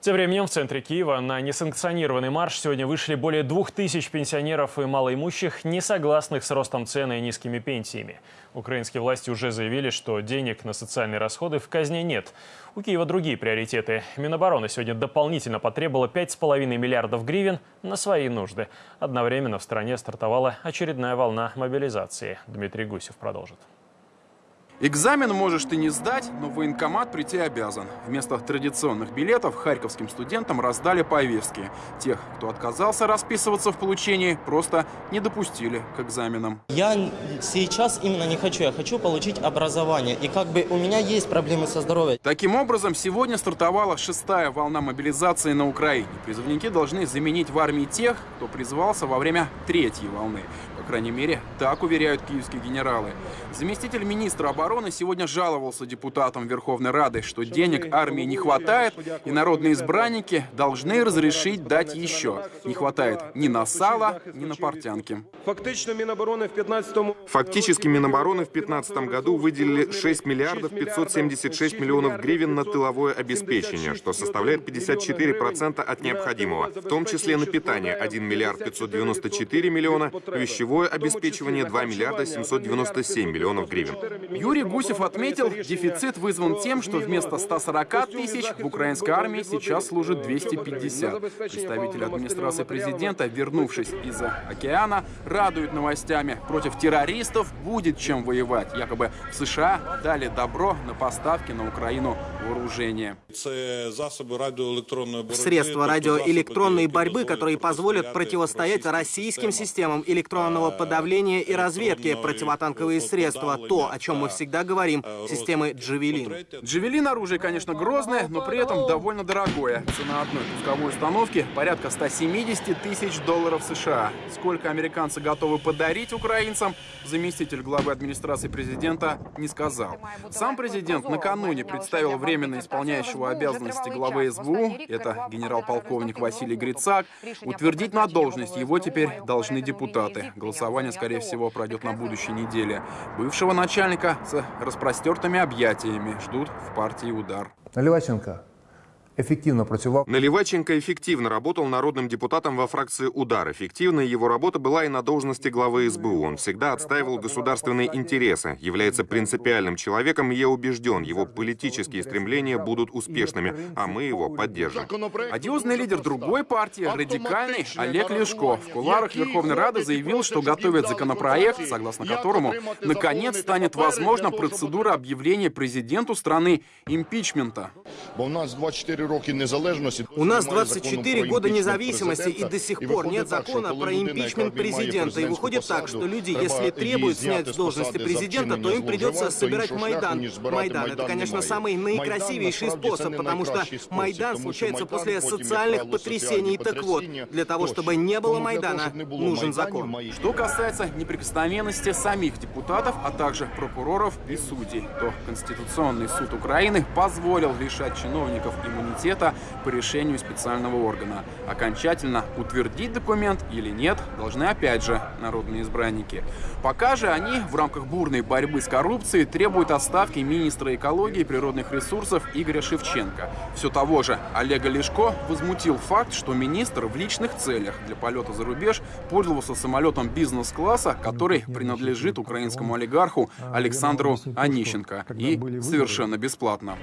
Тем временем в центре Киева на несанкционированный марш сегодня вышли более двух тысяч пенсионеров и малоимущих, не согласных с ростом цены и низкими пенсиями. Украинские власти уже заявили, что денег на социальные расходы в казне нет. У Киева другие приоритеты. Минобороны сегодня дополнительно потребовала 5,5 миллиардов гривен на свои нужды. Одновременно в стране стартовала очередная волна мобилизации. Дмитрий Гусев продолжит. Экзамен можешь ты не сдать, но в военкомат прийти обязан. Вместо традиционных билетов харьковским студентам раздали повестки. Тех, кто отказался расписываться в получении, просто не допустили к экзаменам. Я сейчас именно не хочу, я хочу получить образование. И как бы у меня есть проблемы со здоровьем. Таким образом, сегодня стартовала шестая волна мобилизации на Украине. Призывники должны заменить в армии тех, кто призвался во время третьей волны. По крайней мере, так уверяют киевские генералы. Заместитель министра обороны сегодня жаловался депутатам Верховной Рады, что денег армии не хватает, и народные избранники должны разрешить дать еще. Не хватает ни на сало, ни на портянки. Фактично Минобороны в 15 Фактически Минобороны в 2015 году выделили 6 миллиардов 576 миллионов гривен на тыловое обеспечение, что составляет 54% от необходимого, в том числе на питание 1 миллиард 594 миллиона, вещевое обеспечивание 2 миллиарда 797 миллионов гривен. Юрий Гусев отметил, дефицит вызван тем, что вместо 140 тысяч в украинской армии сейчас служит 250. Представитель администрации президента, вернувшись из-за океана, радует новостями. Против террористов будет чем воевать. Якобы в США дали добро на поставки на Украину вооружения. Средства радиоэлектронной борьбы, которые позволят противостоять российским системам электронного подавления и разведки, противотанковые средства, то, о чем мы всегда говорим, системы «Джавелин». Джавелин оружие, конечно, грозное, но при этом довольно дорогое. Цена одной пусковой установки порядка 170 тысяч долларов США. Сколько американцы готовы подарить украинцам, заместитель главы администрации президента не сказал. Сам президент накануне представил временно исполняющего обязанности главы СБУ, это генерал-полковник Василий Грицак, утвердить на должность его теперь должны депутаты. Голосование, скорее всего, пройдет на будущей неделе. Бывшего начальника распростертыми объятиями ждут в партии удар. Наливаченко эффективно працював. Наливаченко эффективно работал народным депутатом во фракции «Удар». Эффективной его работа была и на должности главы СБУ. Он всегда отстаивал государственные интересы, является принципиальным человеком, и я убежден, его политические стремления будут успешными, а мы его поддержим. Одиозный лидер другой партии, радикальный Олег Лешко, в куларах Верховной Рады заявил, что готовит законопроект, согласно которому, наконец, станет возможна процедура объявления президенту страны импичмента. У нас 24 года независимости, и до сих пор нет закона про импичмент президента. И выходит так, что люди, если требуют снять с должности президента, то им придется собирать Майдан. Майдан — это, конечно, самый наикрасивейший способ, потому что Майдан случается после социальных потрясений. Так вот, для того, чтобы не было Майдана, нужен закон. Что касается неприкосновенности самих депутатов, а также прокуроров и судей, то Конституционный суд Украины позволил лишать чиновников иммунитета по решению специального органа. Окончательно утвердить документ или нет, должны опять же народные избранники. Пока же они в рамках бурной борьбы с коррупцией требуют отставки министра экологии и природных ресурсов Игоря Шевченко. Все того же Олега Лешко возмутил факт, что министр в личных целях для полета за рубеж пользовался самолетом бизнес-класса, который принадлежит украинскому олигарху Александру Онищенко и совершенно бесплатно.